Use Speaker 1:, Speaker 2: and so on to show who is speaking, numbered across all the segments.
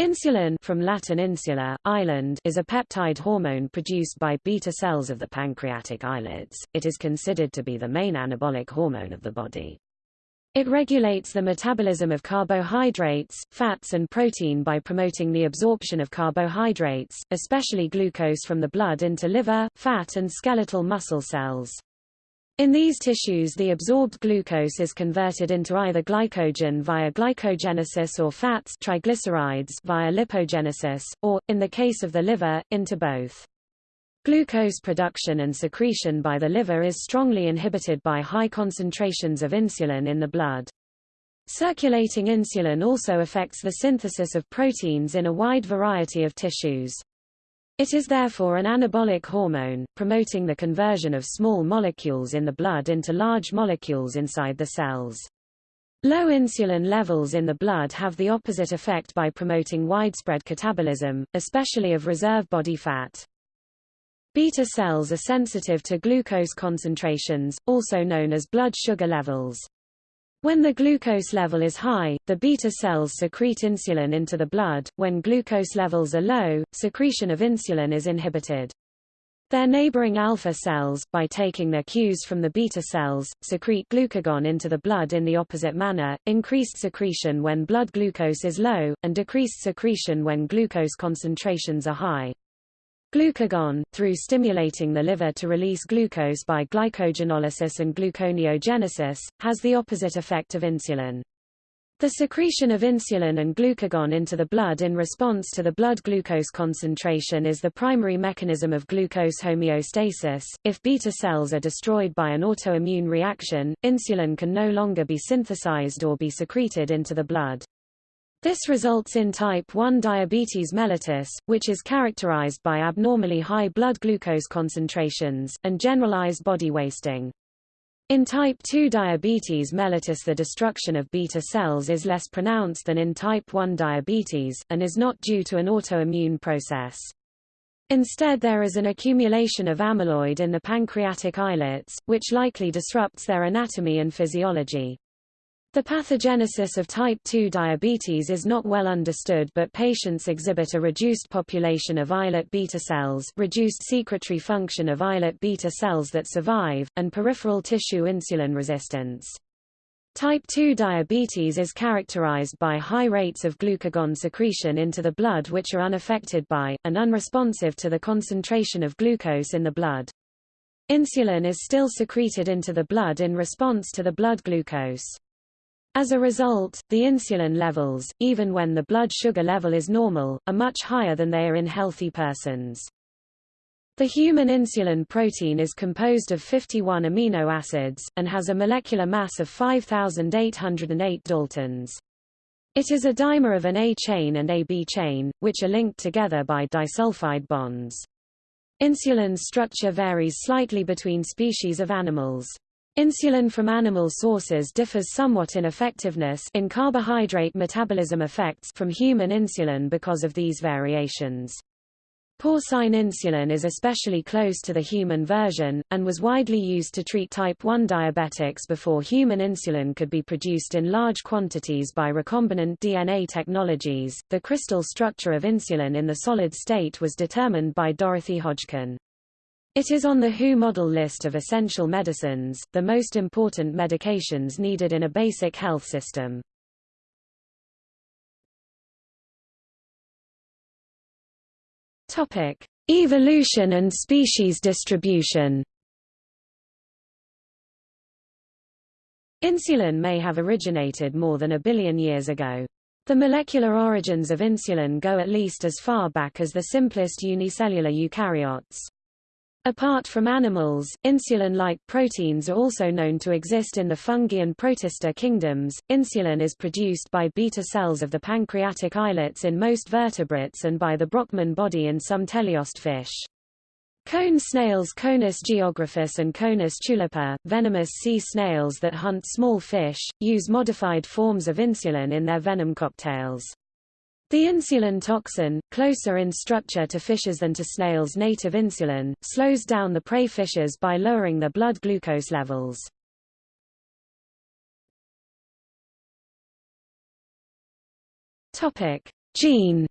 Speaker 1: Insulin from Latin insula, island is a peptide hormone produced by beta cells of the pancreatic islets. It is considered to be the main anabolic hormone of the body. It regulates the metabolism of carbohydrates, fats and protein by promoting the absorption of carbohydrates, especially glucose from the blood into liver, fat and skeletal muscle cells. In these tissues the absorbed glucose is converted into either glycogen via glycogenesis or fats triglycerides via lipogenesis, or, in the case of the liver, into both. Glucose production and secretion by the liver is strongly inhibited by high concentrations of insulin in the blood. Circulating insulin also affects the synthesis of proteins in a wide variety of tissues. It is therefore an anabolic hormone, promoting the conversion of small molecules in the blood into large molecules inside the cells. Low insulin levels in the blood have the opposite effect by promoting widespread catabolism, especially of reserve body fat. Beta cells are sensitive to glucose concentrations, also known as blood sugar levels. When the glucose level is high, the beta cells secrete insulin into the blood, when glucose levels are low, secretion of insulin is inhibited. Their neighboring alpha cells, by taking their cues from the beta cells, secrete glucagon into the blood in the opposite manner, increased secretion when blood glucose is low, and decreased secretion when glucose concentrations are high. Glucagon, through stimulating the liver to release glucose by glycogenolysis and gluconeogenesis, has the opposite effect of insulin. The secretion of insulin and glucagon into the blood in response to the blood glucose concentration is the primary mechanism of glucose homeostasis. If beta cells are destroyed by an autoimmune reaction, insulin can no longer be synthesized or be secreted into the blood. This results in type 1 diabetes mellitus, which is characterized by abnormally high blood glucose concentrations, and generalized body wasting. In type 2 diabetes mellitus the destruction of beta cells is less pronounced than in type 1 diabetes, and is not due to an autoimmune process. Instead there is an accumulation of amyloid in the pancreatic islets, which likely disrupts their anatomy and physiology. The pathogenesis of type 2 diabetes is not well understood but patients exhibit a reduced population of islet beta cells reduced secretory function of islet beta cells that survive, and peripheral tissue insulin resistance. Type 2 diabetes is characterized by high rates of glucagon secretion into the blood which are unaffected by, and unresponsive to the concentration of glucose in the blood. Insulin is still secreted into the blood in response to the blood glucose. As a result, the insulin levels, even when the blood sugar level is normal, are much higher than they are in healthy persons. The human insulin protein is composed of 51 amino acids, and has a molecular mass of 5,808 daltons. It is a dimer of an A chain and a B chain, which are linked together by disulfide bonds. Insulin's structure varies slightly between species of animals. Insulin from animal sources differs somewhat in effectiveness in carbohydrate metabolism effects from human insulin because of these variations. Porcine insulin is especially close to the human version, and was widely used to treat type 1 diabetics before human insulin could be produced in large quantities by recombinant DNA technologies. The crystal structure of insulin in the solid state was determined by Dorothy Hodgkin. It is on the WHO model list of essential medicines, the most important medications needed in a basic health system. Topic: Evolution and species distribution. Insulin may have originated more than a billion years ago. The molecular origins of insulin go at least as far back as the simplest unicellular eukaryotes. Apart from animals, insulin-like proteins are also known to exist in the fungi and protista kingdoms. Insulin is produced by beta cells of the pancreatic islets in most vertebrates and by the Brockmann body in some teleost fish. Cone snails Conus geographus and Conus tulipa, venomous sea snails that hunt small fish, use modified forms of insulin in their venom cocktails. The insulin toxin, closer in structure to fishes than to snails' native insulin, slows down the prey fishes by lowering their blood glucose levels. Topic: Gene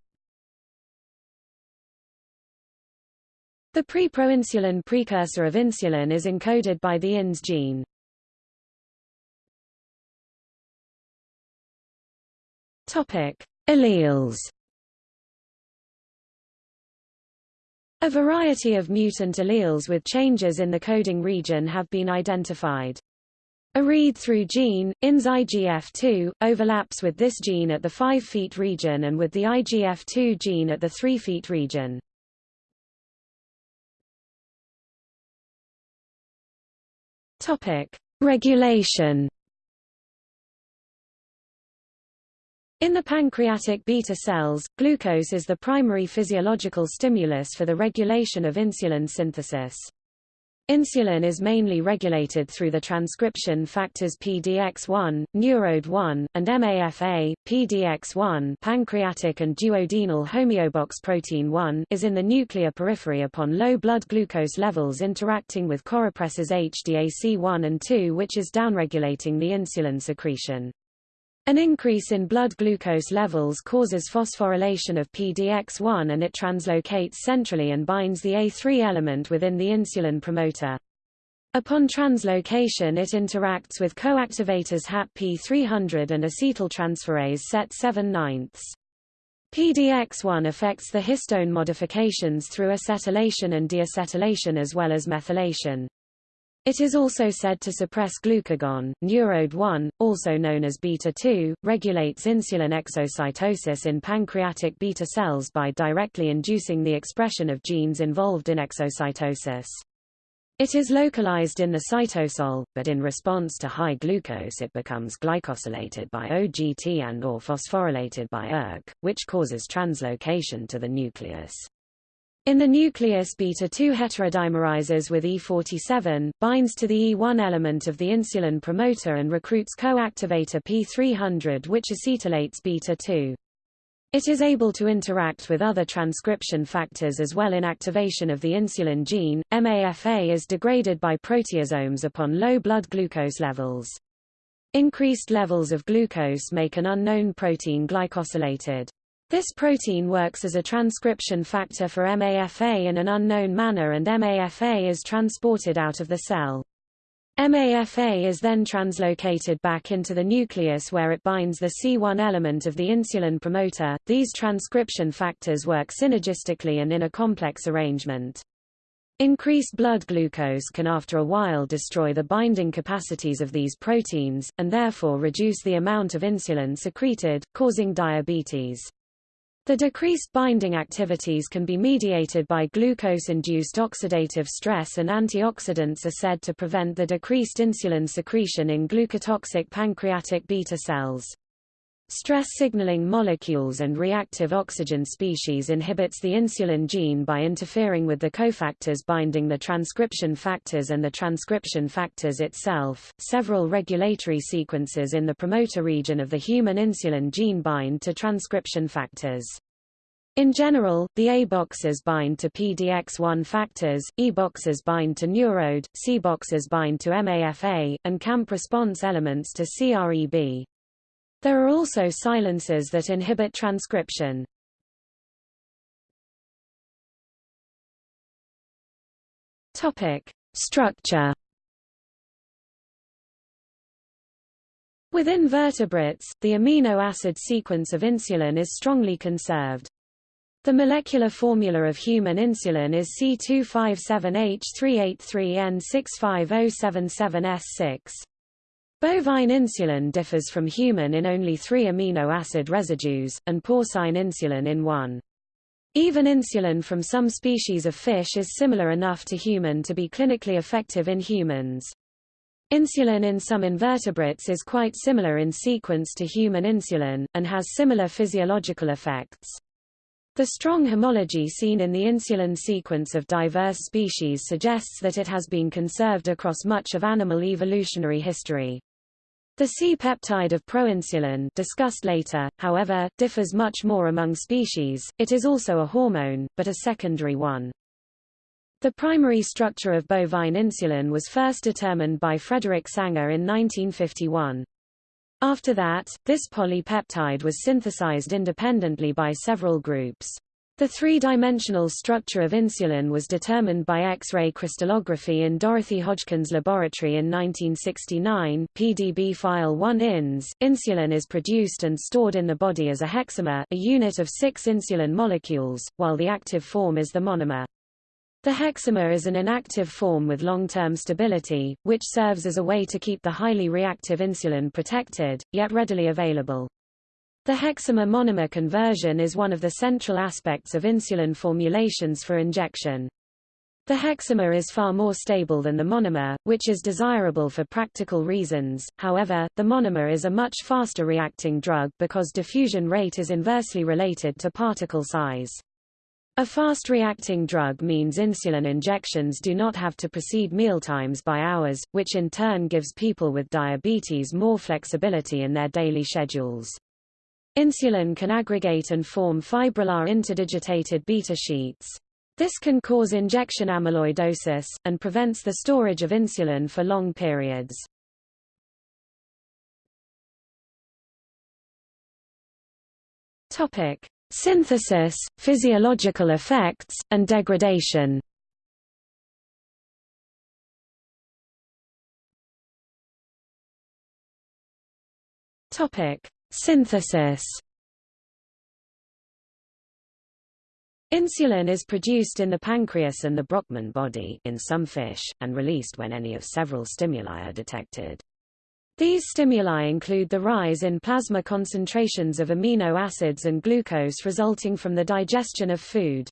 Speaker 1: The preproinsulin precursor of insulin is encoded by the INS gene. Topic: Alleles. A variety of mutant alleles with changes in the coding region have been identified. A read-through gene, INS IGF2, overlaps with this gene at the 5' region and with the IGF2 gene at the 3' region. Regulation. In the pancreatic beta cells, glucose is the primary physiological stimulus for the regulation of insulin synthesis. Insulin is mainly regulated through the transcription factors PDX1, NeuroD1, and MAFA. PDX1 pancreatic and duodenal homeobox protein 1 is in the nuclear periphery upon low blood glucose levels interacting with corepressors HDAC1 and 2 which is downregulating the insulin secretion. An increase in blood glucose levels causes phosphorylation of PDX1 and it translocates centrally and binds the A3 element within the insulin promoter. Upon translocation it interacts with coactivators HAT-P300 and acetyltransferase set 7 ninths. PDX1 affects the histone modifications through acetylation and deacetylation as well as methylation. It is also said to suppress glucagon. NeuroD1, also known as beta-2, regulates insulin exocytosis in pancreatic beta cells by directly inducing the expression of genes involved in exocytosis. It is localized in the cytosol, but in response to high glucose it becomes glycosylated by OGT and or phosphorylated by ERK, which causes translocation to the nucleus. In the nucleus beta-2 heterodimerizes with E47, binds to the E1 element of the insulin promoter and recruits coactivator P300 which acetylates beta-2. It is able to interact with other transcription factors as well in activation of the insulin gene. MAFA is degraded by proteasomes upon low blood glucose levels. Increased levels of glucose make an unknown protein glycosylated. This protein works as a transcription factor for MAFA in an unknown manner and MAFA is transported out of the cell. MAFA is then translocated back into the nucleus where it binds the C1 element of the insulin promoter. These transcription factors work synergistically and in a complex arrangement. Increased blood glucose can after a while destroy the binding capacities of these proteins, and therefore reduce the amount of insulin secreted, causing diabetes. The decreased binding activities can be mediated by glucose-induced oxidative stress and antioxidants are said to prevent the decreased insulin secretion in glucotoxic pancreatic beta cells. Stress signaling molecules and reactive oxygen species inhibits the insulin gene by interfering with the cofactors binding the transcription factors and the transcription factors itself. Several regulatory sequences in the promoter region of the human insulin gene bind to transcription factors. In general, the A boxes bind to PDX1 factors, E boxes bind to NeuroD, C boxes bind to MAFA, and CAMP response elements to CREB. There are also silencers that inhibit transcription. Topic: Structure. Within vertebrates, the amino acid sequence of insulin is strongly conserved. The molecular formula of human insulin is C257H383N65O77S6. Bovine insulin differs from human in only three amino acid residues, and porcine insulin in one. Even insulin from some species of fish is similar enough to human to be clinically effective in humans. Insulin in some invertebrates is quite similar in sequence to human insulin, and has similar physiological effects. The strong homology seen in the insulin sequence of diverse species suggests that it has been conserved across much of animal evolutionary history. The C-peptide of proinsulin discussed later, however, differs much more among species, it is also a hormone, but a secondary one. The primary structure of bovine insulin was first determined by Frederick Sanger in 1951. After that, this polypeptide was synthesized independently by several groups. The three-dimensional structure of insulin was determined by X-ray crystallography in Dorothy Hodgkin's laboratory in 1969 PDB file 1 INS. Insulin is produced and stored in the body as a hexamer a unit of six insulin molecules, while the active form is the monomer. The hexamer is an inactive form with long-term stability, which serves as a way to keep the highly reactive insulin protected, yet readily available. The hexamer-monomer conversion is one of the central aspects of insulin formulations for injection. The hexamer is far more stable than the monomer, which is desirable for practical reasons, however, the monomer is a much faster reacting drug because diffusion rate is inversely related to particle size. A fast-reacting drug means insulin injections do not have to precede mealtimes by hours, which in turn gives people with diabetes more flexibility in their daily schedules. Insulin can aggregate and form fibrillar interdigitated beta sheets. This can cause injection amyloidosis, and prevents the storage of insulin for long periods. Topic. Synthesis, physiological effects, and degradation Topic: Synthesis Insulin is produced in the pancreas and the Brockmann body in some fish, and released when any of several stimuli are detected. These stimuli include the rise in plasma concentrations of amino acids and glucose resulting from the digestion of food.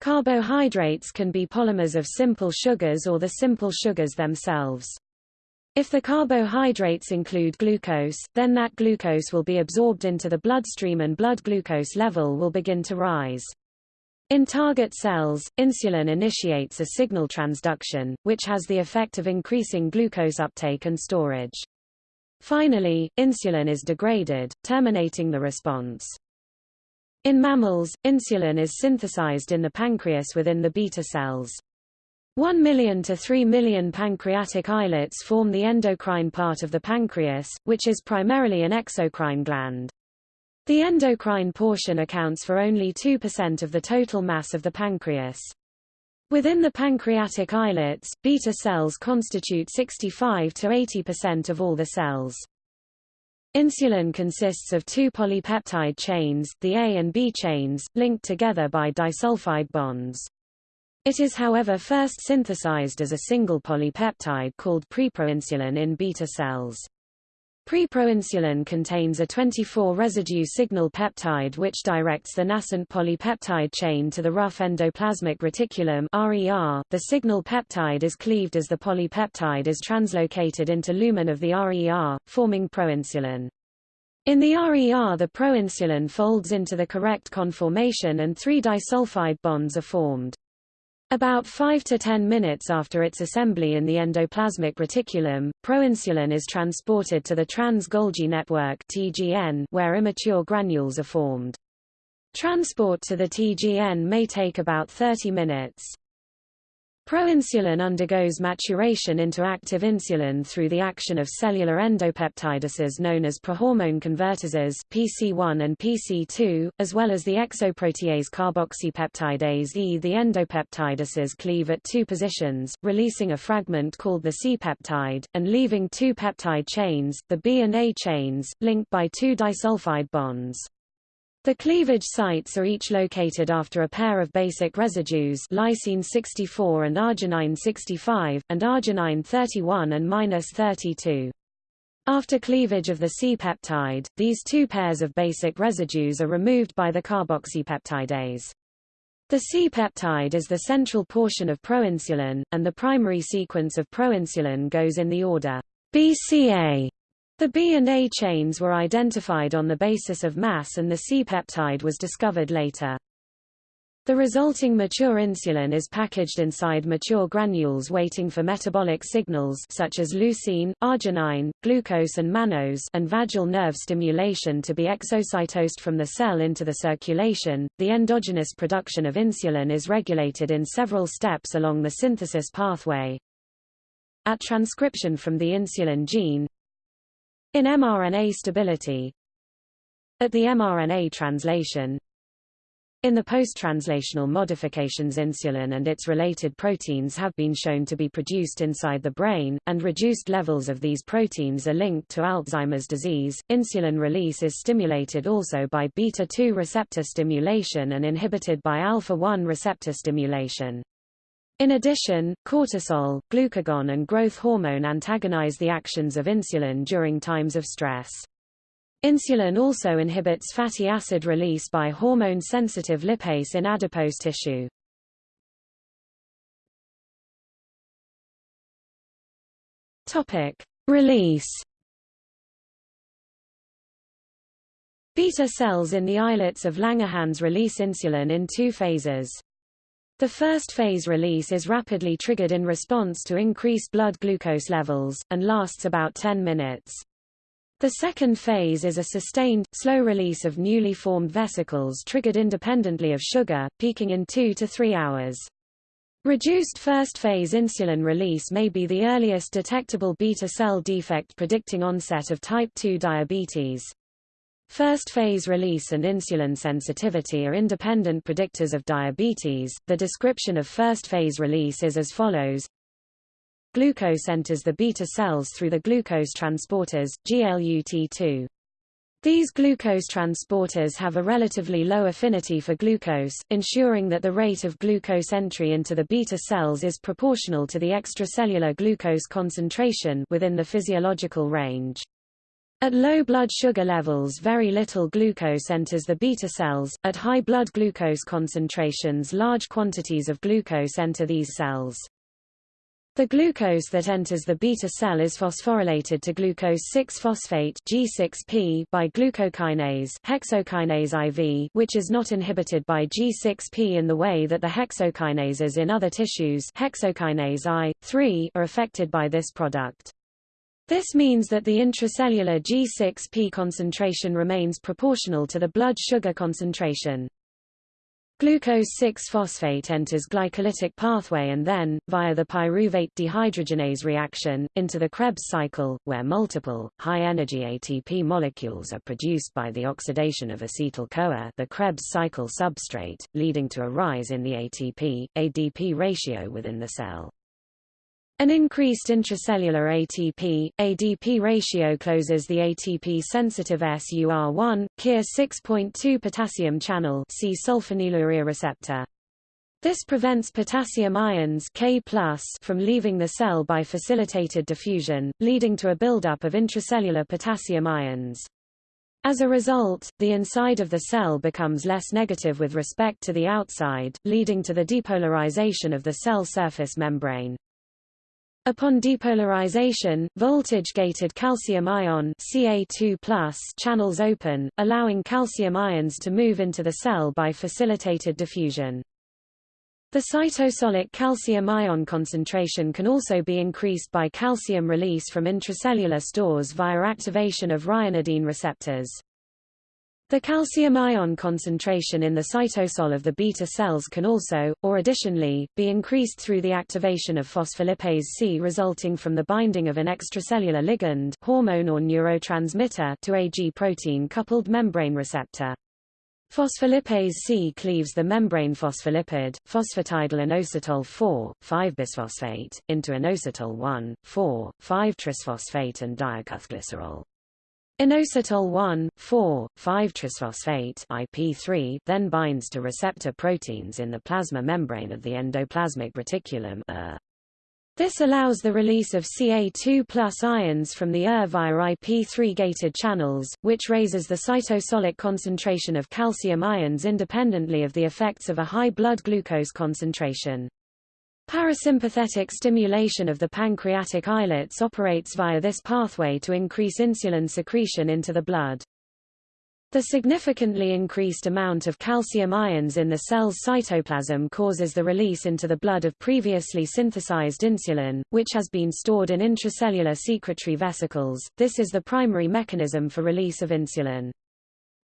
Speaker 1: Carbohydrates can be polymers of simple sugars or the simple sugars themselves. If the carbohydrates include glucose, then that glucose will be absorbed into the bloodstream and blood glucose level will begin to rise. In target cells, insulin initiates a signal transduction, which has the effect of increasing glucose uptake and storage. Finally, insulin is degraded, terminating the response. In mammals, insulin is synthesized in the pancreas within the beta cells. 1 million to 3 million pancreatic islets form the endocrine part of the pancreas, which is primarily an exocrine gland. The endocrine portion accounts for only 2% of the total mass of the pancreas. Within the pancreatic islets, beta cells constitute 65 to 80% of all the cells. Insulin consists of two polypeptide chains, the A and B chains, linked together by disulfide bonds. It is however first synthesized as a single polypeptide called preproinsulin in beta cells. Preproinsulin contains a 24-residue signal peptide which directs the nascent polypeptide chain to the rough endoplasmic reticulum RER. The signal peptide is cleaved as the polypeptide is translocated into lumen of the RER, forming proinsulin. In the RER the proinsulin folds into the correct conformation and three disulfide bonds are formed. About 5 to 10 minutes after its assembly in the endoplasmic reticulum, proinsulin is transported to the trans-Golgi network (TGN), where immature granules are formed. Transport to the TGN may take about 30 minutes. Proinsulin undergoes maturation into active insulin through the action of cellular endopeptidases known as prohormone convertases PC1 and PC2, as well as the exoprotease carboxypeptidase E. The endopeptidases cleave at two positions, releasing a fragment called the C-peptide, and leaving two peptide chains, the B and A chains, linked by two disulfide bonds. The cleavage sites are each located after a pair of basic residues lysine 64 and arginine 65, and arginine 31 and 32. After cleavage of the C-peptide, these two pairs of basic residues are removed by the carboxypeptidase. The C-peptide is the central portion of proinsulin, and the primary sequence of proinsulin goes in the order BCA the B and A chains were identified on the basis of mass and the C-peptide was discovered later. The resulting mature insulin is packaged inside mature granules waiting for metabolic signals such as leucine, arginine, glucose and mannose and vagal nerve stimulation to be exocytosed from the cell into the circulation. The endogenous production of insulin is regulated in several steps along the synthesis pathway. At transcription from the insulin gene, In mRNA stability At the mRNA translation in the post-translational modifications insulin and its related proteins have been shown to be produced inside the brain, and reduced levels of these proteins are linked to Alzheimer's disease. Insulin release is stimulated also by beta-2 receptor stimulation and inhibited by alpha-1 receptor stimulation. In addition, cortisol, glucagon and growth hormone antagonize the actions of insulin during times of stress. Insulin also inhibits fatty acid release by hormone-sensitive lipase in adipose tissue. Topic: Release. Beta cells in the islets of Langerhans release insulin in two phases. The first phase release is rapidly triggered in response to increased blood glucose levels, and lasts about 10 minutes. The second phase is a sustained, slow release of newly formed vesicles triggered independently of sugar, peaking in 2 to 3 hours. Reduced first-phase insulin release may be the earliest detectable beta cell defect predicting onset of type 2 diabetes. First-phase release and insulin sensitivity are independent predictors of diabetes. The description of first-phase release is as follows. Glucose enters the beta cells through the glucose transporters, GLUT2. These glucose transporters have a relatively low affinity for glucose, ensuring that the rate of glucose entry into the beta cells is proportional to the extracellular glucose concentration within the physiological range. At low blood sugar levels very little glucose enters the beta cells, at high blood glucose concentrations large quantities of glucose enter these cells. The glucose that enters the beta cell is phosphorylated to glucose 6-phosphate G6P by glucokinase hexokinase IV which is not inhibited by G6P in the way that the hexokinases in other tissues hexokinase I, 3 are affected by this product. This means that the intracellular G6P concentration remains proportional to the blood sugar concentration. Glucose 6-phosphate enters glycolytic pathway and then, via the pyruvate dehydrogenase reaction, into the Krebs cycle, where multiple, high-energy ATP molecules are produced by the oxidation of acetyl-CoA the Krebs cycle substrate, leading to a rise in the ATP-ADP ratio within the cell. An increased intracellular ATP, ADP ratio closes the ATP-sensitive SUR1, KIR 6.2 potassium channel sulfonylurea receptor. This prevents potassium ions K from leaving the cell by facilitated diffusion, leading to a buildup of intracellular potassium ions. As a result, the inside of the cell becomes less negative with respect to the outside, leading to the depolarization of the cell surface membrane. Upon depolarization, voltage-gated calcium ion Ca2+ channels open, allowing calcium ions to move into the cell by facilitated diffusion. The cytosolic calcium ion concentration can also be increased by calcium release from intracellular stores via activation of ryanodine receptors. The calcium ion concentration in the cytosol of the beta cells can also, or additionally, be increased through the activation of phospholipase C resulting from the binding of an extracellular ligand hormone or neurotransmitter to a G protein-coupled membrane receptor. Phospholipase C cleaves the membrane phospholipid, phosphatidylinositol 4, 5-bisphosphate, into inositol 1, 4, 5-trisphosphate and diacylglycerol. Inositol 1, 4, 5-trisphosphate IP3 then binds to receptor proteins in the plasma membrane of the endoplasmic reticulum ER. This allows the release of Ca2 ions from the ER via IP3-gated channels, which raises the cytosolic concentration of calcium ions independently of the effects of a high blood glucose concentration. Parasympathetic stimulation of the pancreatic islets operates via this pathway to increase insulin secretion into the blood. The significantly increased amount of calcium ions in the cell's cytoplasm causes the release into the blood of previously synthesized insulin, which has been stored in intracellular secretory vesicles. This is the primary mechanism for release of insulin.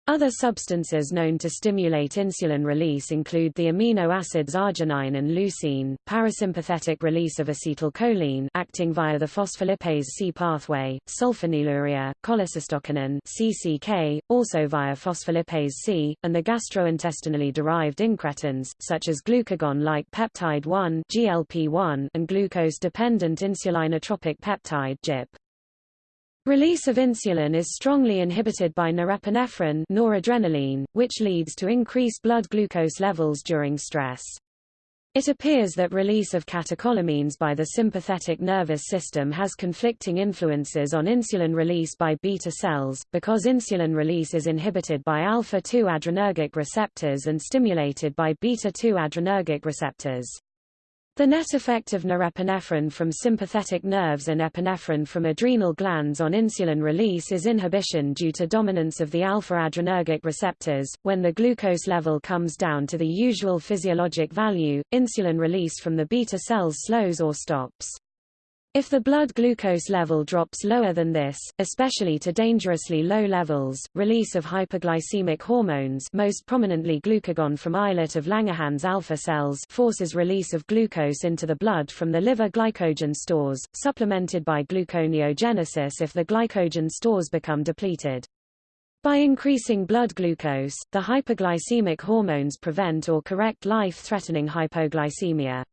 Speaker 1: Other substances known to stimulate insulin release include the amino acids arginine and leucine, parasympathetic release of acetylcholine acting via the phospholipase C pathway, sulfonylurea, cholecystokinin CCK, also via phospholipase C, and the gastrointestinally derived incretins, such as glucagon-like peptide 1 GLP-1 and glucose-dependent insulinotropic peptide GIP. Release of insulin is strongly inhibited by norepinephrine noradrenaline, which leads to increased blood glucose levels during stress. It appears that release of catecholamines by the sympathetic nervous system has conflicting influences on insulin release by beta cells, because insulin release is inhibited by alpha-2 adrenergic receptors and stimulated by beta-2 adrenergic receptors. The net effect of norepinephrine from sympathetic nerves and epinephrine from adrenal glands on insulin release is inhibition due to dominance of the alpha-adrenergic receptors. When the glucose level comes down to the usual physiologic value, insulin release from the beta cells slows or stops. If the blood glucose level drops lower than this, especially to dangerously low levels, release of hyperglycemic hormones most prominently glucagon from islet of Langerhans alpha cells forces release of glucose into the blood from the liver glycogen stores, supplemented by gluconeogenesis if the glycogen stores become depleted. By increasing blood glucose, the hyperglycemic hormones prevent or correct life-threatening hypoglycemia.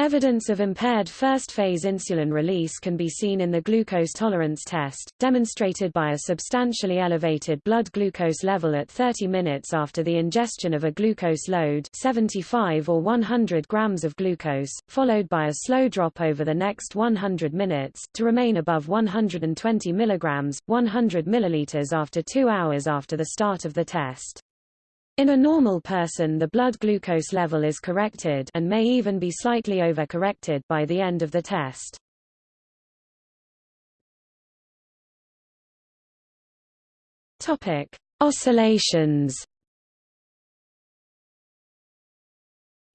Speaker 1: Evidence of impaired first-phase insulin release can be seen in the glucose tolerance test, demonstrated by a substantially elevated blood glucose level at 30 minutes after the ingestion of a glucose load 75 or 100 grams of glucose, followed by a slow drop over the next 100 minutes, to remain above 120 mg, 100 ml after two hours after the start of the test. In a normal person the blood glucose level is corrected and may even be slightly over-corrected by the end of the test. Topic: Oscillations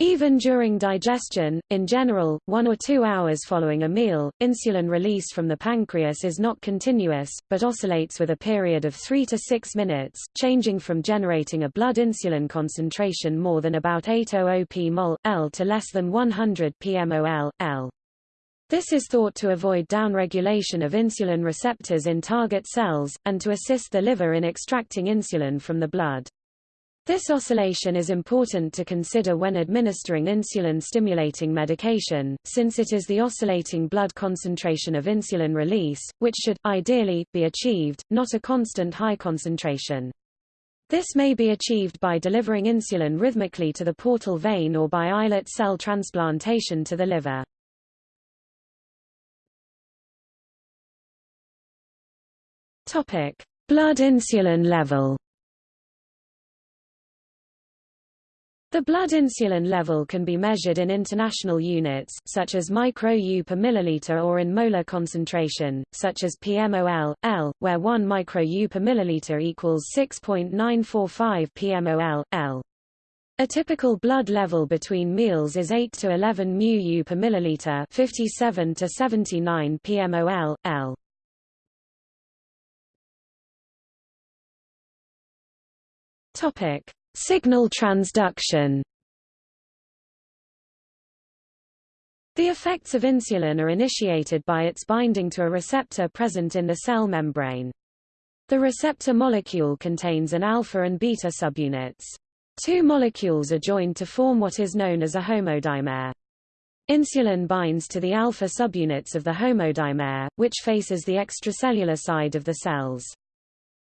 Speaker 1: Even during digestion, in general, one or two hours following a meal, insulin release from the pancreas is not continuous, but oscillates with a period of 3 to 6 minutes, changing from generating a blood insulin concentration more than about 800 p mol, L to less than 100 pmol, L. This is thought to avoid downregulation of insulin receptors in target cells, and to assist the liver in extracting insulin from the blood. This oscillation is important to consider when administering insulin-stimulating medication, since it is the oscillating blood concentration of insulin release, which should, ideally, be achieved, not a constant high concentration. This may be achieved by delivering insulin rhythmically to the portal vein or by islet cell transplantation to the liver. Blood insulin level. The blood insulin level can be measured in international units, such as micro-U per milliliter or in molar concentration, such as pmol, L, where 1 micro-U per milliliter equals 6.945 pmol, L. A typical blood level between meals is 8 to 11 mu-U per milliliter 57 to 79 pmol, L. Topic. Signal transduction The effects of insulin are initiated by its binding to a receptor present in the cell membrane. The receptor molecule contains an alpha and beta subunits. Two molecules are joined to form what is known as a homodimer. Insulin binds to the alpha subunits of the homodimer, which faces the extracellular side of the cells.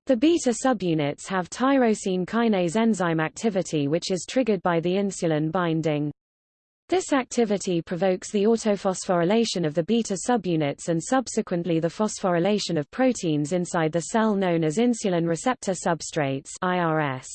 Speaker 1: The beta subunits have tyrosine kinase enzyme activity which is triggered by the insulin binding. This activity provokes the autophosphorylation of the beta subunits and subsequently the phosphorylation of proteins inside the cell known as insulin receptor substrates IRS.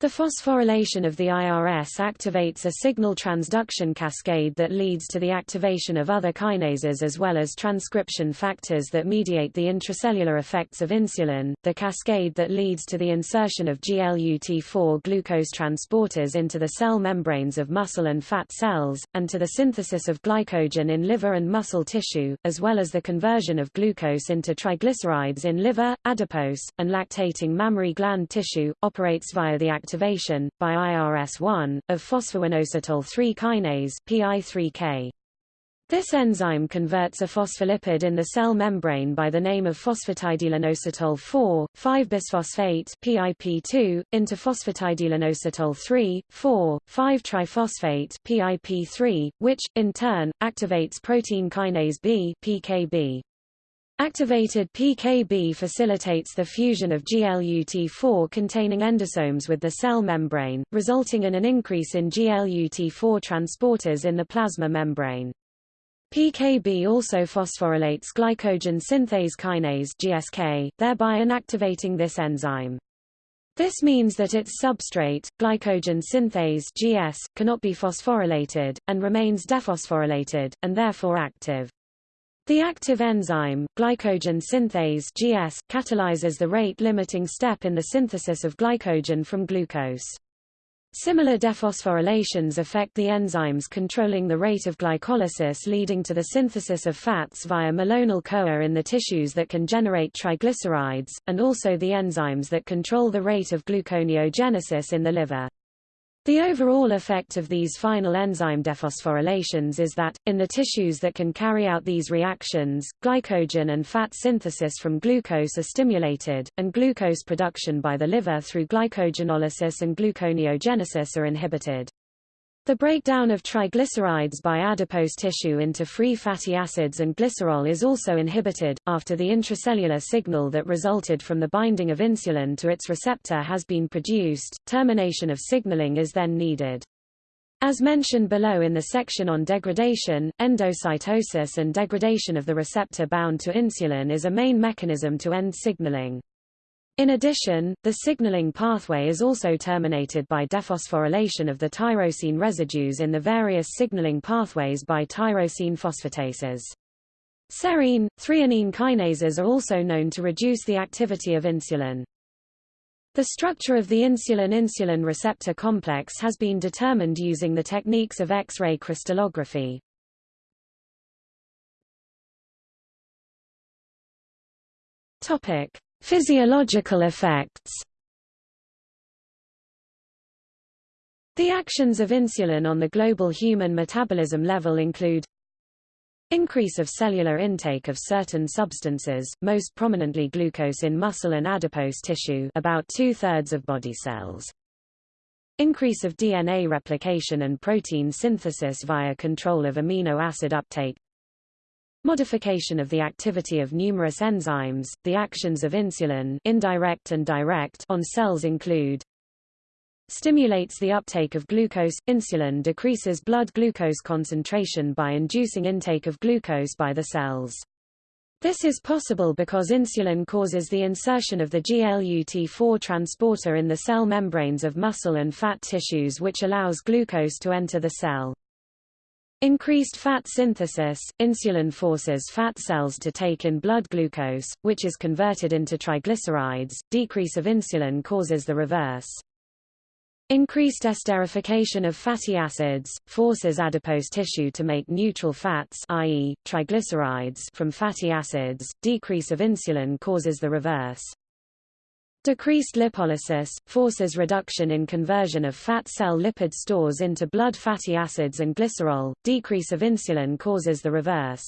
Speaker 1: The phosphorylation of the IRS activates a signal transduction cascade that leads to the activation of other kinases as well as transcription factors that mediate the intracellular effects of insulin, the cascade that leads to the insertion of GLUT4 glucose transporters into the cell membranes of muscle and fat cells, and to the synthesis of glycogen in liver and muscle tissue, as well as the conversion of glucose into triglycerides in liver, adipose, and lactating mammary gland tissue, operates via the activation, by IRS1, of phosphoinositol 3 kinase PI3K. This enzyme converts a phospholipid in the cell membrane by the name of phosphatidylinositol 4, 5-bisphosphate PIP2, into phosphatidylinositol 3, 4, 5-triphosphate PIP3, which, in turn, activates protein kinase B PKB. Activated PKB facilitates the fusion of GLUT4 containing endosomes with the cell membrane, resulting in an increase in GLUT4 transporters in the plasma membrane. PKB also phosphorylates glycogen synthase kinase GSK, thereby inactivating this enzyme. This means that its substrate, glycogen synthase GS, cannot be phosphorylated, and remains dephosphorylated, and therefore active. The active enzyme, glycogen synthase GS, catalyzes the rate-limiting step in the synthesis of glycogen from glucose. Similar dephosphorylations affect the enzymes controlling the rate of glycolysis leading to the synthesis of fats via malonyl-CoA in the tissues that can generate triglycerides, and also the enzymes that control the rate of gluconeogenesis in the liver. The overall effect of these final enzyme dephosphorylations is that, in the tissues that can carry out these reactions, glycogen and fat synthesis from glucose are stimulated, and glucose production by the liver through glycogenolysis and gluconeogenesis are inhibited. The breakdown of triglycerides by adipose tissue into free fatty acids and glycerol is also inhibited. After the intracellular signal that resulted from the binding of insulin to its receptor has been produced, termination of signaling is then needed. As mentioned below in the section on degradation, endocytosis and degradation of the receptor bound to insulin is a main mechanism to end signaling. In addition, the signaling pathway is also terminated by dephosphorylation of the tyrosine residues in the various signaling pathways by tyrosine phosphatases. Serine, threonine kinases are also known to reduce the activity of insulin. The structure of the insulin-insulin receptor complex has been determined using the techniques of X-ray crystallography. Topic: Physiological effects The actions of insulin on the global human metabolism level include Increase of cellular intake of certain substances, most prominently glucose in muscle and adipose tissue about two-thirds of body cells. Increase of DNA replication and protein synthesis via control of amino acid uptake Modification of the activity of numerous enzymes, the actions of insulin indirect and direct on cells include stimulates the uptake of glucose. Insulin decreases blood glucose concentration by inducing intake of glucose by the cells. This is possible because insulin causes the insertion of the GLUT4 transporter in the cell membranes of muscle and fat tissues which allows glucose to enter the cell. Increased fat synthesis, insulin forces fat cells to take in blood glucose, which is converted into triglycerides. Decrease of insulin causes the reverse. Increased esterification of fatty acids, forces adipose tissue to make neutral fats i.e., triglycerides from fatty acids. Decrease of insulin causes the reverse. Decreased lipolysis, forces reduction in conversion of fat cell lipid stores into blood fatty acids and glycerol, decrease of insulin causes the reverse.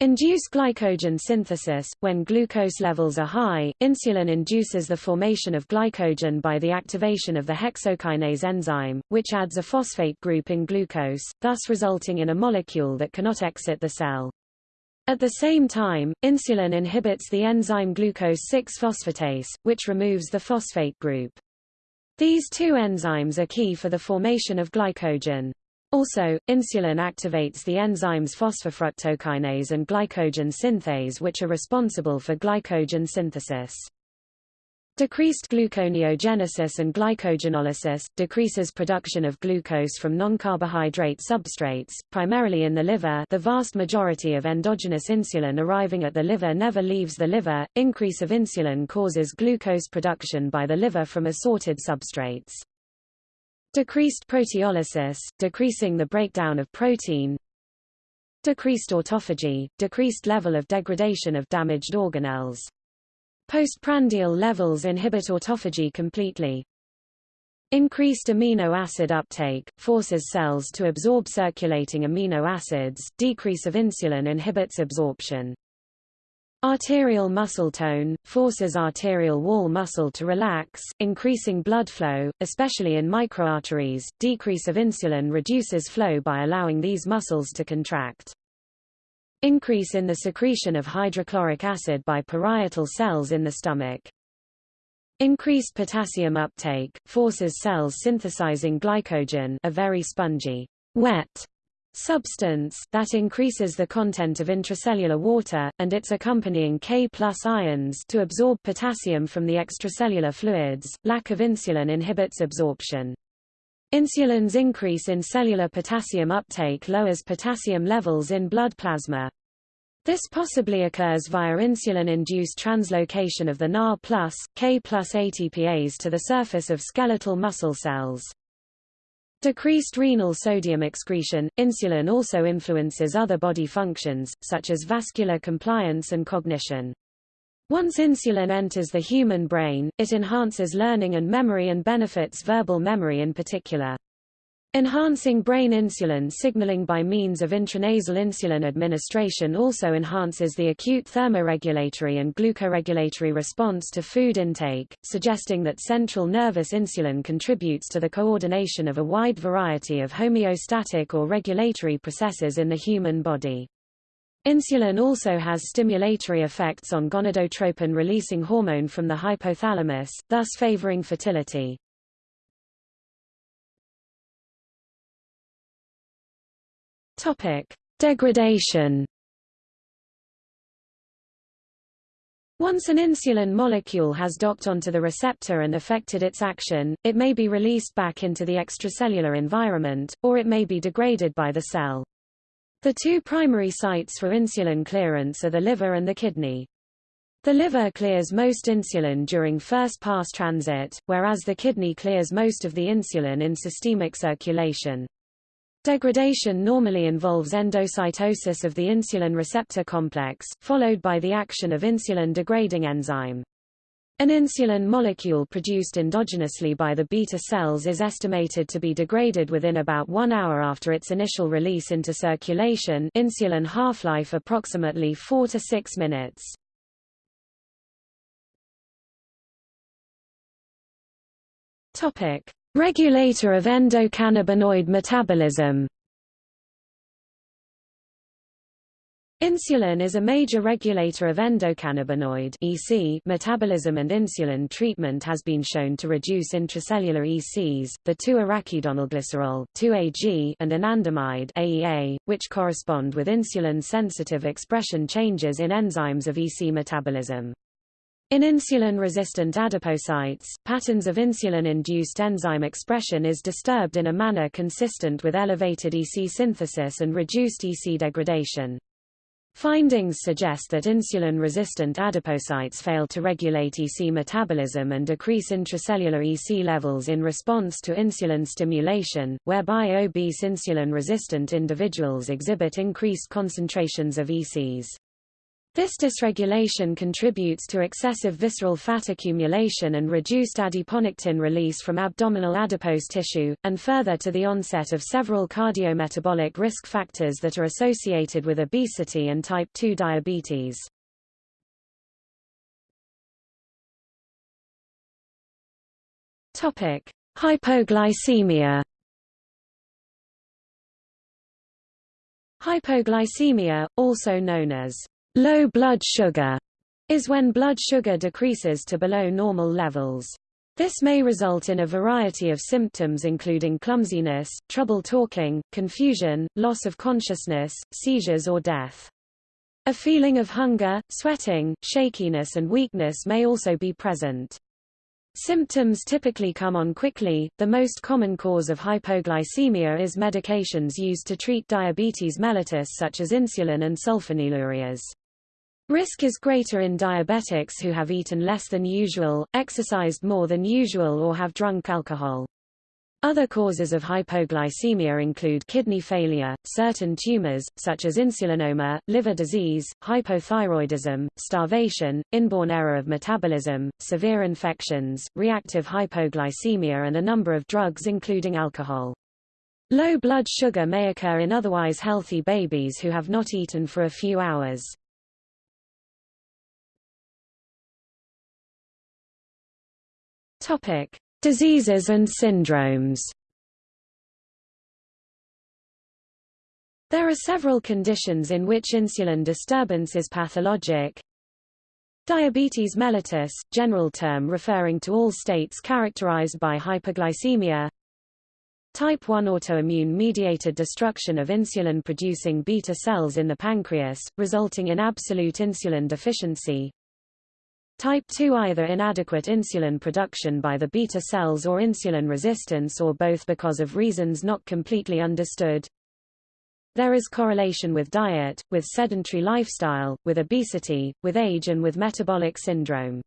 Speaker 1: Induced glycogen synthesis – When glucose levels are high, insulin induces the formation of glycogen by the activation of the hexokinase enzyme, which adds a phosphate group in glucose, thus resulting in a molecule that cannot exit the cell. At the same time, insulin inhibits the enzyme glucose 6-phosphatase, which removes the phosphate group. These two enzymes are key for the formation of glycogen. Also, insulin activates the enzymes phosphofructokinase and glycogen synthase which are responsible for glycogen synthesis. Decreased gluconeogenesis and glycogenolysis, decreases production of glucose from non-carbohydrate substrates, primarily in the liver the vast majority of endogenous insulin arriving at the liver never leaves the liver, increase of insulin causes glucose production by the liver from assorted substrates. Decreased proteolysis, decreasing the breakdown of protein, Decreased autophagy, decreased level of degradation of damaged organelles. Postprandial levels inhibit autophagy completely. Increased amino acid uptake, forces cells to absorb circulating amino acids, decrease of insulin inhibits absorption. Arterial muscle tone, forces arterial wall muscle to relax, increasing blood flow, especially in microarteries, decrease of insulin reduces flow by allowing these muscles to contract. Increase in the secretion of hydrochloric acid by parietal cells in the stomach. Increased potassium uptake, forces cells synthesizing glycogen a very spongy, wet substance, that increases the content of intracellular water, and its accompanying K ions to absorb potassium from the extracellular fluids. Lack of insulin inhibits absorption. Insulin's increase in cellular potassium uptake lowers potassium levels in blood plasma. This possibly occurs via insulin-induced translocation of the Na+, K ATPase to the surface of skeletal muscle cells. Decreased renal sodium excretion. Insulin also influences other body functions, such as vascular compliance and cognition. Once insulin enters the human brain, it enhances learning and memory and benefits verbal memory in particular. Enhancing brain insulin signaling by means of intranasal insulin administration also enhances the acute thermoregulatory and glucoregulatory response to food intake, suggesting that central nervous insulin contributes to the coordination of a wide variety of homeostatic or regulatory processes in the human body. Insulin also has stimulatory effects on gonadotropin-releasing hormone from the hypothalamus, thus favoring fertility. Topic: Degradation. Once an insulin molecule has docked onto the receptor and affected its action, it may be released back into the extracellular environment, or it may be degraded by the cell. The two primary sites for insulin clearance are the liver and the kidney. The liver clears most insulin during first-pass transit, whereas the kidney clears most of the insulin in systemic circulation. Degradation normally involves endocytosis of the insulin receptor complex, followed by the action of insulin-degrading enzyme. An insulin molecule produced endogenously by the beta cells is estimated to be degraded within about one hour after its initial release into circulation insulin half-life approximately 4 to 6 minutes. Regulator of endocannabinoid metabolism Insulin is a major regulator of endocannabinoid EC metabolism and insulin treatment has been shown to reduce intracellular ECs, the 2-arachidonylglycerol 2AG and anandamide AEA, which correspond with insulin-sensitive expression changes in enzymes of EC metabolism. In insulin-resistant adipocytes, patterns of insulin-induced enzyme expression is disturbed in a manner consistent with elevated EC synthesis and reduced EC degradation. Findings suggest that insulin-resistant adipocytes fail to regulate EC metabolism and decrease intracellular EC levels in response to insulin stimulation, whereby obese insulin-resistant individuals exhibit increased concentrations of ECs. This dysregulation contributes to excessive visceral fat accumulation and reduced adiponectin release from abdominal adipose tissue, and further to the onset of several cardiometabolic risk factors that are associated with obesity and type 2 diabetes. Topic: Hypoglycemia. Hypoglycemia, also known as Low blood sugar is when blood sugar decreases to below normal levels. This may result in a variety of symptoms including clumsiness, trouble talking, confusion, loss of consciousness, seizures or death. A feeling of hunger, sweating, shakiness and weakness may also be present. Symptoms typically come on quickly. The most common cause of hypoglycemia is medications used to treat diabetes mellitus such as insulin and sulfonylureas. Risk is greater in diabetics who have eaten less than usual, exercised more than usual or have drunk alcohol. Other causes of hypoglycemia include kidney failure, certain tumors, such as insulinoma, liver disease, hypothyroidism, starvation, inborn error of metabolism, severe infections, reactive hypoglycemia and a number of drugs including alcohol. Low blood sugar may occur in otherwise healthy babies who have not eaten for a few hours. Topic: Diseases and syndromes. There are several conditions in which insulin disturbance is pathologic. Diabetes mellitus, general term referring to all states characterized by hyperglycemia. Type 1 autoimmune-mediated destruction of insulin-producing beta cells in the pancreas, resulting in absolute insulin deficiency. Type 2 either inadequate insulin production by the beta cells or insulin resistance or both because of reasons not completely understood. There is correlation with diet, with sedentary lifestyle, with obesity, with age and with metabolic syndrome.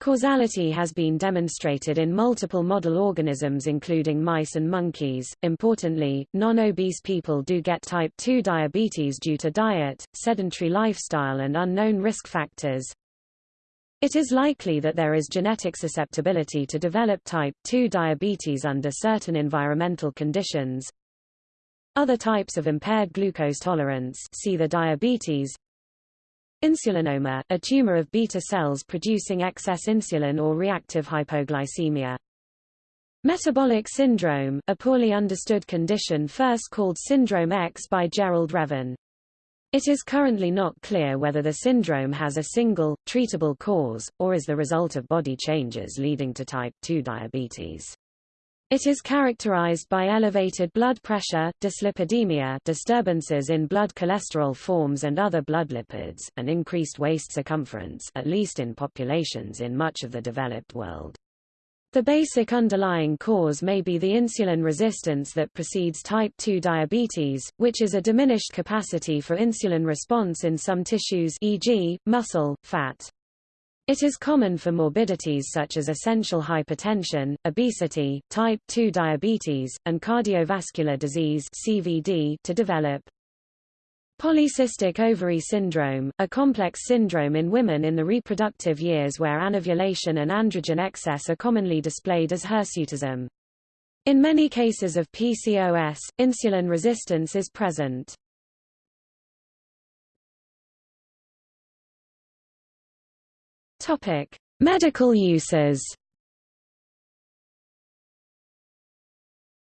Speaker 1: Causality has been demonstrated in multiple model organisms including mice and monkeys. Importantly, non-obese people do get type 2 diabetes due to diet, sedentary lifestyle and unknown risk factors. It is likely that there is genetic susceptibility to develop type 2 diabetes under certain environmental conditions. Other types of impaired glucose tolerance see the diabetes. Insulinoma, a tumor of beta cells producing excess insulin or reactive hypoglycemia. Metabolic syndrome, a poorly understood condition first called Syndrome X by Gerald Reaven. It is currently not clear whether the syndrome has a single, treatable cause, or is the result of body changes leading to type 2 diabetes. It is characterized by elevated blood pressure, dyslipidemia disturbances in blood cholesterol forms and other blood lipids, and increased waist circumference at least in populations in much of the developed world. The basic underlying cause may be the insulin resistance that precedes type 2 diabetes, which is a diminished capacity for insulin response in some tissues e.g., muscle, fat. It is common for morbidities such as essential hypertension, obesity, type 2 diabetes, and cardiovascular disease CVD to develop. Polycystic ovary syndrome, a complex syndrome in women in the reproductive years where anovulation and androgen excess are commonly displayed as hirsutism. In many cases of PCOS, insulin resistance is present. Topic: Medical uses.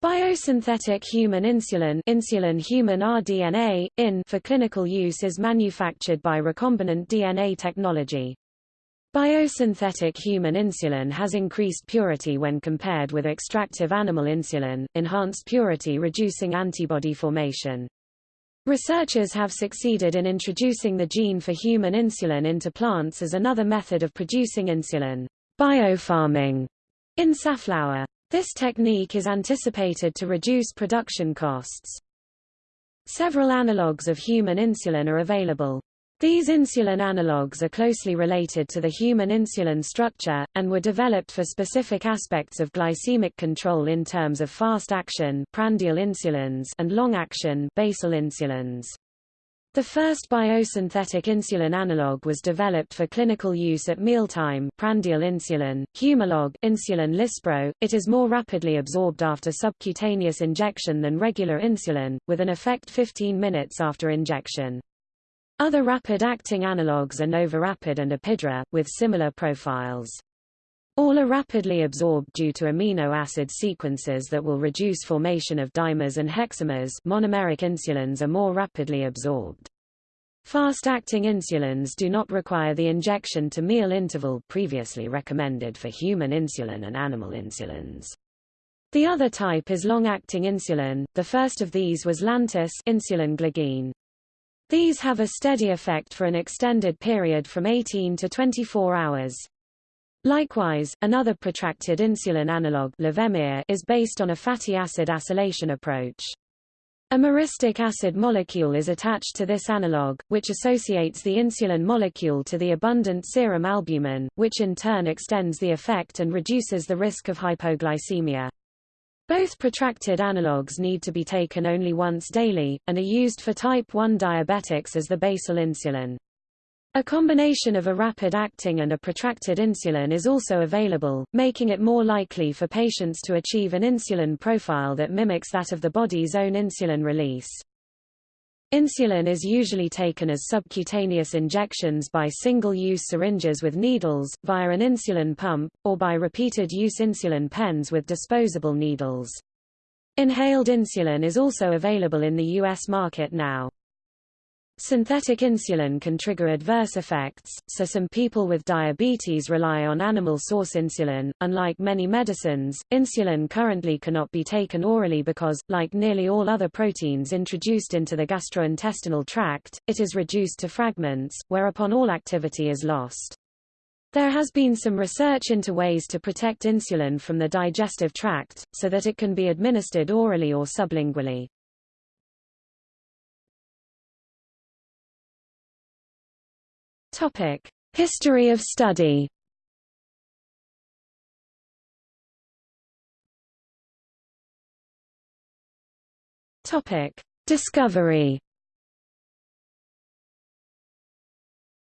Speaker 1: Biosynthetic human insulin, insulin human rDNA, IN for clinical use is manufactured by recombinant DNA technology. Biosynthetic human insulin has increased purity when compared with extractive animal insulin, enhanced purity reducing antibody formation. Researchers have succeeded in introducing the gene for human insulin into plants as another method of producing insulin. Biofarming in safflower. This technique is anticipated to reduce production costs. Several analogues of human insulin are available. These insulin analogues are closely related to the human insulin structure, and were developed for specific aspects of glycemic control in terms of fast action prandial insulins and long action basal insulins. The first biosynthetic insulin analog was developed for clinical use at mealtime prandial insulin, Humalog insulin Lispro. It is more rapidly absorbed after subcutaneous injection than regular insulin, with an effect 15 minutes after injection. Other rapid-acting analogues are Novorapid and Apidra, with similar profiles. All are rapidly absorbed due to amino acid sequences that will reduce formation of dimers and hexamers monomeric insulins are more rapidly absorbed. Fast-acting insulins do not require the injection to meal interval previously recommended for human insulin and animal insulins. The other type is long-acting insulin, the first of these was Lantus insulin glargine. These have a steady effect for an extended period from 18 to 24 hours. Likewise, another protracted insulin analog Levemir is based on a fatty acid acylation approach. A myristic acid molecule is attached to this analog, which associates the insulin molecule to the abundant serum albumin, which in turn extends the effect and reduces the risk of hypoglycemia. Both protracted analogues need to be taken only once daily, and are used for type 1 diabetics as the basal insulin. A combination of a rapid-acting and a protracted insulin is also available, making it more likely for patients to achieve an insulin profile that mimics that of the body's own insulin release. Insulin is usually taken as subcutaneous injections by single-use syringes with needles, via an insulin pump, or by repeated-use insulin pens with disposable needles. Inhaled insulin is also available in the U.S. market now. Synthetic insulin can trigger adverse effects, so some people with diabetes rely on animal source insulin. Unlike many medicines, insulin currently cannot be taken orally because, like nearly all other proteins introduced into the gastrointestinal tract, it is reduced to fragments, whereupon all activity is lost. There has been some research into ways to protect insulin from the digestive tract, so that it can be administered orally or sublingually. Topic: History of study. Topic: Discovery.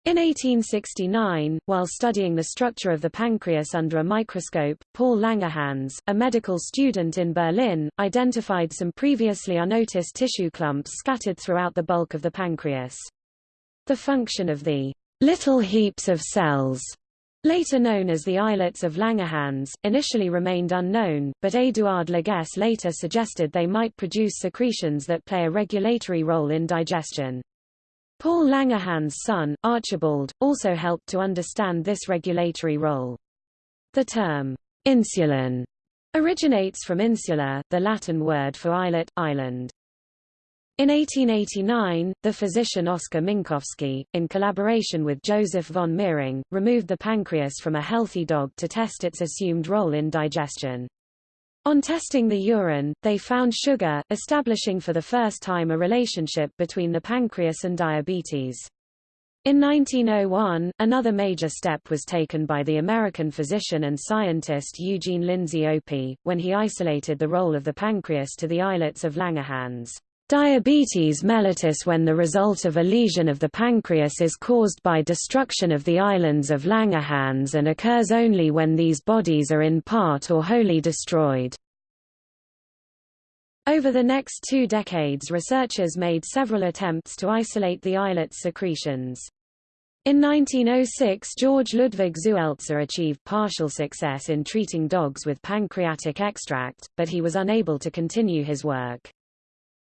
Speaker 1: In 1869, while studying the structure of the pancreas under a microscope, Paul Langerhans, a medical student in Berlin, identified some previously unnoticed tissue clumps scattered throughout the bulk of the pancreas. The function of the Little heaps of cells, later known as the islets of Langerhans, initially remained unknown, but Édouard Laguesse later suggested they might produce secretions that play a regulatory role in digestion. Paul Langerhans' son, Archibald, also helped to understand this regulatory role. The term, insulin, originates from insula, the Latin word for islet, island. In 1889, the physician Oskar Minkowski, in collaboration with Joseph von Mering, removed the pancreas from a healthy dog to test its assumed role in digestion. On testing the urine, they found sugar, establishing for the first time a relationship between the pancreas and diabetes. In 1901, another major step was taken by the American physician and scientist Eugene Lindsay Opie, when he isolated the role of the pancreas to the islets of Langerhans. Diabetes mellitus when the result of a lesion of the pancreas is caused by destruction of the islands of Langerhans and occurs only when these bodies are in part or wholly destroyed. Over the next two decades researchers made several attempts to isolate the islet's secretions. In 1906 George Ludwig Zuelzer achieved partial success in treating dogs with pancreatic extract, but he was unable to continue his work.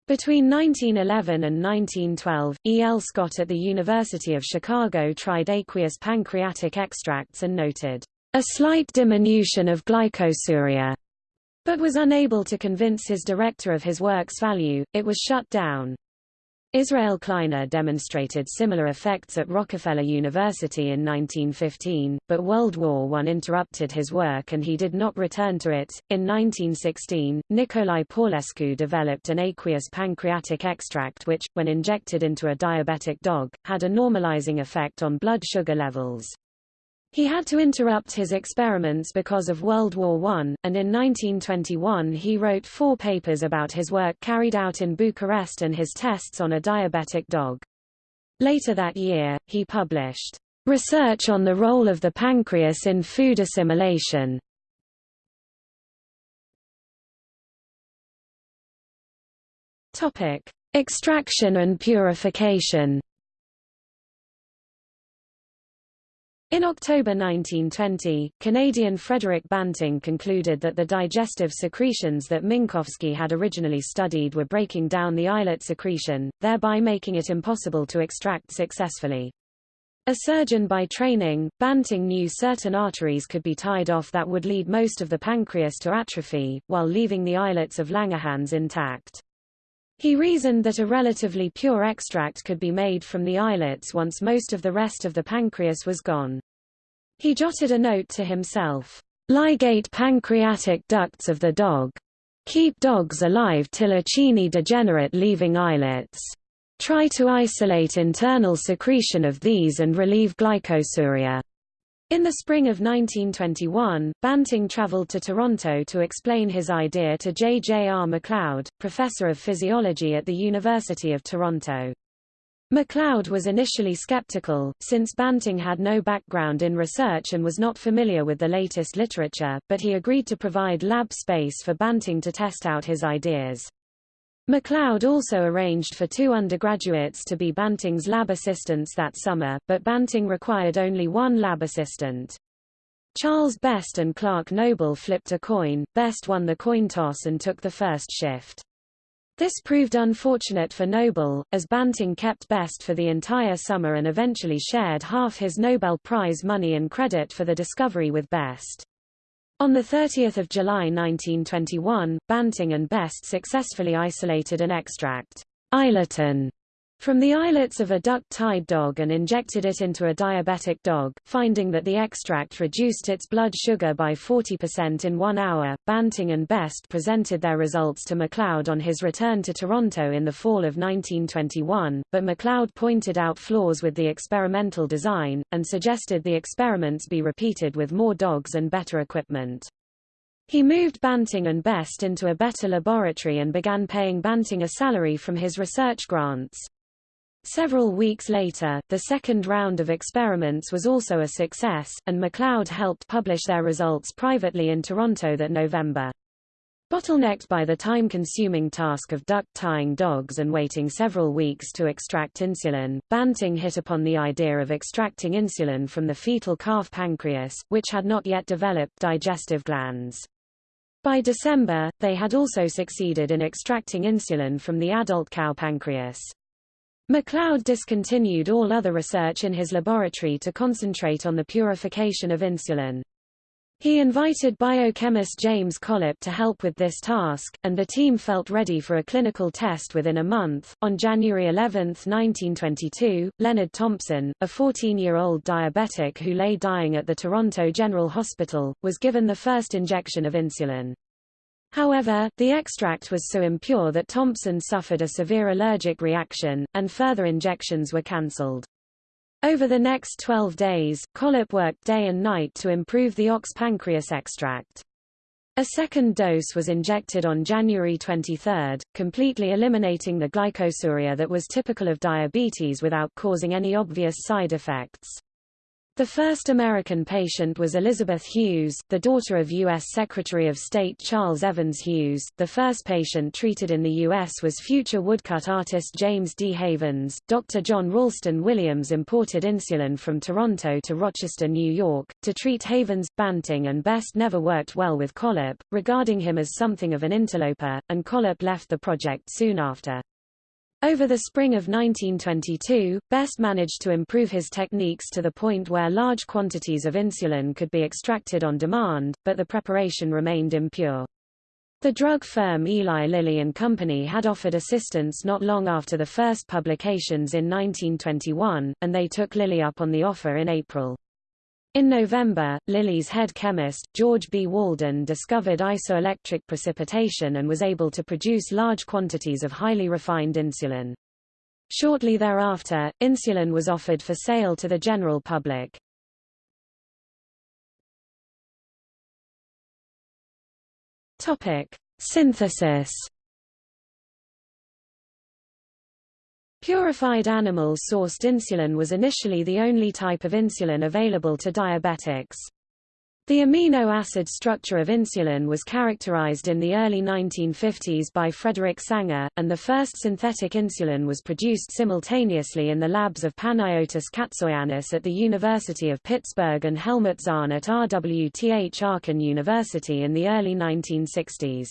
Speaker 1: Between 1911 and 1912, E. L. Scott at the University of Chicago tried aqueous pancreatic extracts and noted a slight diminution of glycosuria, but was unable to convince his director of his work's value, it was shut down. Israel Kleiner demonstrated similar effects at Rockefeller University in 1915, but World War I interrupted his work and he did not return to it. In 1916, Nikolai Paulescu developed an aqueous pancreatic extract which, when injected into a diabetic dog, had a normalizing effect on blood sugar levels. He had to interrupt his experiments because of World War I, and in 1921 he wrote four papers about his work carried out in Bucharest and his tests on a diabetic dog. Later that year, he published, "...research on the role of the pancreas in food assimilation." Extraction and purification In October 1920, Canadian Frederick Banting concluded that the digestive secretions that Minkowski had originally studied were breaking down the islet secretion, thereby making it impossible to extract successfully. A surgeon by training, Banting knew certain arteries could be tied off that would lead most of the pancreas to atrophy, while leaving the islets of Langerhans intact. He reasoned that a relatively pure extract could be made from the islets once most of the rest of the pancreas was gone. He jotted a note to himself, Ligate pancreatic ducts of the dog. Keep dogs alive till acini degenerate leaving islets. Try to isolate internal secretion of these and relieve glycosuria. In the spring of 1921, Banting traveled to Toronto to explain his idea to J. J. R. MacLeod, professor of physiology at the University of Toronto. MacLeod was initially skeptical, since Banting had no background in research and was not familiar with the latest literature, but he agreed to provide lab space for Banting to test out his ideas. MacLeod also arranged for two undergraduates to be Banting's lab assistants that summer, but Banting required only one lab assistant. Charles Best and Clark Noble flipped a coin, Best won the coin toss and took the first shift. This proved unfortunate for Noble, as Banting kept Best for the entire summer and eventually shared half his Nobel Prize money and credit for the discovery with Best. On 30 July 1921, Banting and Best successfully isolated an extract, isletin, from the islets of a duct-tied dog and injected it into a diabetic dog, finding that the extract reduced its blood sugar by 40% in one hour. Banting and Best presented their results to MacLeod on his return to Toronto in the fall of 1921, but MacLeod pointed out flaws with the experimental design, and suggested the experiments be repeated with more dogs and better equipment. He moved Banting and Best into a better laboratory and began paying Banting a salary from his research grants. Several weeks later, the second round of experiments was also a success, and MacLeod helped publish their results privately in Toronto that November. Bottlenecked by the time-consuming task of duct-tying dogs and waiting several weeks to extract insulin, Banting hit upon the idea of extracting insulin from the fetal calf pancreas, which had not yet developed digestive glands. By December, they had also succeeded in extracting insulin from the adult cow pancreas. MacLeod discontinued all other research in his laboratory to concentrate on the purification of insulin. He invited biochemist James Collip to help with this task, and the team felt ready for a clinical test within a month. On January 11, 1922, Leonard Thompson, a 14-year-old diabetic who lay dying at the Toronto General Hospital, was given the first injection of insulin. However, the extract was so impure that Thompson suffered a severe allergic reaction, and further injections were cancelled. Over the next 12 days, Collip worked day and night to improve the ox pancreas extract. A second dose was injected on January 23, completely eliminating the glycosuria that was typical of diabetes without causing any obvious side effects. The first American patient was Elizabeth Hughes, the daughter of U.S. Secretary of State Charles Evans Hughes. The first patient treated in the U.S. was future woodcut artist James D. Havens. Dr. John Ralston Williams imported insulin from Toronto to Rochester, New York, to treat Havens. Banting and Best never worked well with Collip, regarding him as something of an interloper, and Collip left the project soon after. Over the spring of 1922, Best managed to improve his techniques to the point where large quantities of insulin could be extracted on demand, but the preparation remained impure. The drug firm Eli Lilly and Company had offered assistance not long after the first publications in 1921, and they took Lilly up on the offer in April. In November, Lilly's head chemist, George B. Walden discovered isoelectric precipitation and was able to produce large quantities of highly refined insulin. Shortly thereafter, insulin was offered for sale to the general public. Topic: Synthesis Purified animal-sourced insulin was initially the only type of insulin available to diabetics. The amino acid structure of insulin was characterized in the early 1950s by Frederick Sanger, and the first synthetic insulin was produced simultaneously in the labs of Panagiotis Katsoyannis at the University of Pittsburgh and Helmut Zahn at RWTH Aachen University in the early 1960s.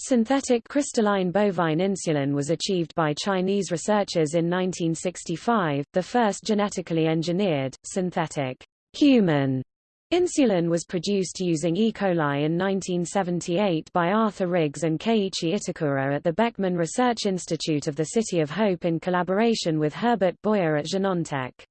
Speaker 1: Synthetic crystalline bovine insulin was achieved by Chinese researchers in 1965. The first genetically engineered, synthetic, human insulin was produced using E. coli in 1978 by Arthur Riggs and Keiichi Itakura at the Beckman Research Institute of the City of Hope in collaboration with Herbert Boyer at Genentech.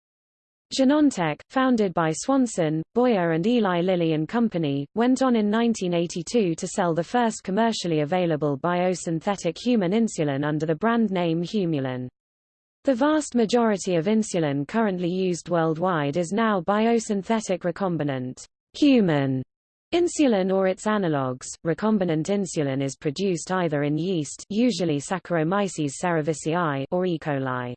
Speaker 1: Genentech, founded by Swanson, Boyer and Eli Lilly and Company, went on in 1982 to sell the first commercially available biosynthetic human insulin under the brand name Humulin. The vast majority of insulin currently used worldwide is now biosynthetic recombinant human insulin or its analogues. Recombinant insulin is produced either in yeast, usually Saccharomyces cerevisiae, or E. coli.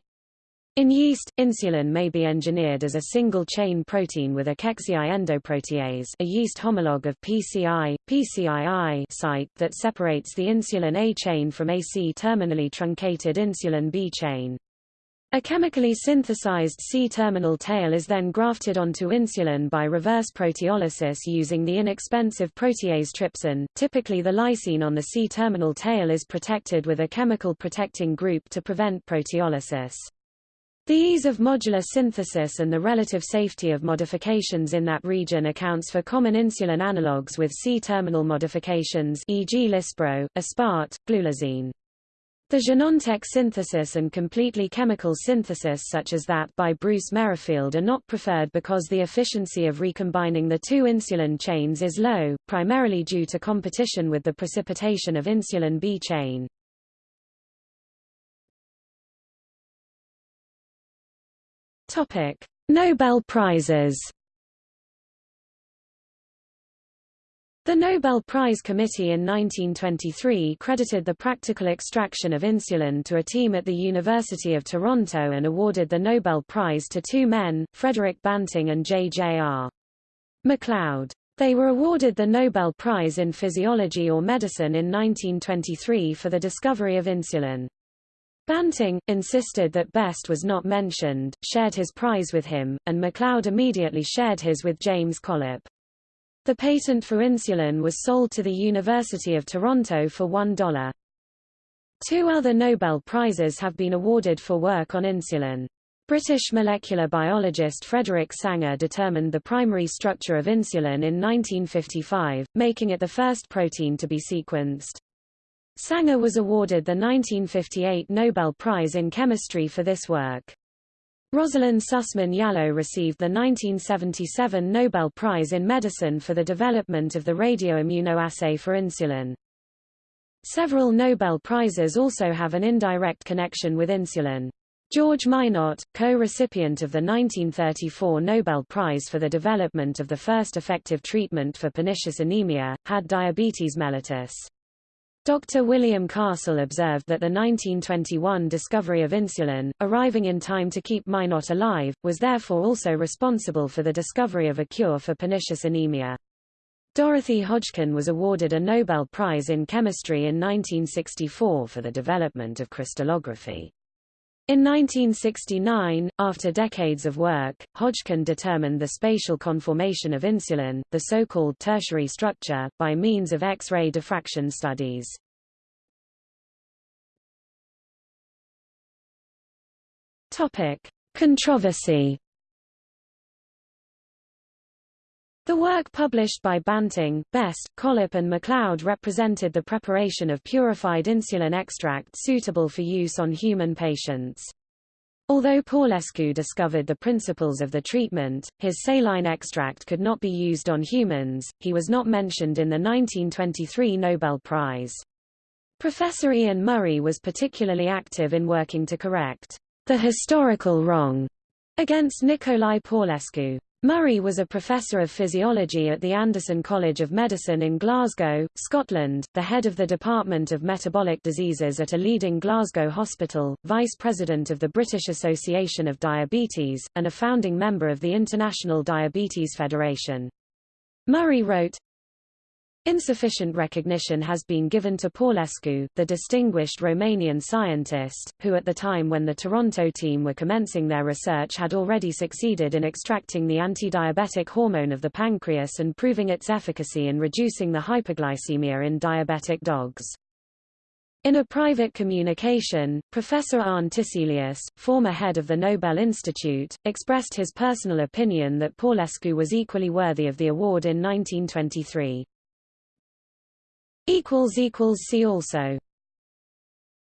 Speaker 1: In yeast, insulin may be engineered as a single-chain protein with a Kexii endoprotease a yeast homologue of PCI, PCII site that separates the insulin A chain from a C-terminally truncated insulin B chain. A chemically synthesized C-terminal tail is then grafted onto insulin by reverse proteolysis using the inexpensive protease trypsin. Typically the lysine on the C-terminal tail is protected with a chemical protecting group to prevent proteolysis. The ease of modular synthesis and the relative safety of modifications in that region accounts for common insulin analogues with C-terminal modifications e.g. Lispro, aspart, glulisine. The Genentech synthesis and completely chemical synthesis such as that by Bruce Merrifield are not preferred because the efficiency of recombining the two insulin chains is low, primarily due to competition with the precipitation of insulin B chain. Topic: Nobel Prizes. The Nobel Prize Committee in 1923 credited the practical extraction of insulin to a team at the University of Toronto and awarded the Nobel Prize to two men, Frederick Banting and J.J.R. MacLeod. They were awarded the Nobel Prize in Physiology or Medicine in 1923 for the discovery of insulin. Banting, insisted that Best was not mentioned, shared his prize with him, and MacLeod immediately shared his with James Collip. The patent for insulin was sold to the University of Toronto for $1. Two other Nobel Prizes have been awarded for work on insulin. British molecular biologist Frederick Sanger determined the primary structure of insulin in 1955, making it the first protein to be sequenced. Sanger was awarded the 1958 Nobel Prize in Chemistry for this work. Rosalind Sussman Yalow received the 1977 Nobel Prize in Medicine for the development of the radioimmunoassay for insulin. Several Nobel Prizes also have an indirect connection with insulin. George Minot, co-recipient of the 1934 Nobel Prize for the development of the first effective treatment for pernicious anemia, had diabetes mellitus. Dr. William Castle observed that the 1921 discovery of insulin, arriving in time to keep Minot alive, was therefore also responsible for the discovery of a cure for pernicious anemia. Dorothy Hodgkin was awarded a Nobel Prize in Chemistry in 1964 for the development of crystallography. In 1969, after decades of work, Hodgkin determined the spatial conformation of insulin, the so-called tertiary structure, by means of X-ray diffraction studies. Topic: Controversy The work published by Banting, Best, Collip and MacLeod represented the preparation of purified insulin extract suitable for use on human patients. Although Paulescu discovered the principles of the treatment, his saline extract could not be used on humans, he was not mentioned in the 1923 Nobel Prize. Professor Ian Murray was particularly active in working to correct the historical wrong against Nikolai Paulescu. Murray was a professor of physiology at the Anderson College of Medicine in Glasgow, Scotland, the head of the Department of Metabolic Diseases at a leading Glasgow hospital, vice president of the British Association of Diabetes, and a founding member of the International Diabetes Federation. Murray wrote, Insufficient recognition has been given to Paulescu, the distinguished Romanian scientist, who at the time when the Toronto team were commencing their research had already succeeded in extracting the anti-diabetic hormone of the pancreas and proving its efficacy in reducing the hyperglycemia in diabetic dogs. In a private communication, Professor Arne Tiselius, former head of the Nobel Institute, expressed his personal opinion that Paulescu was equally worthy of the award in 1923. See also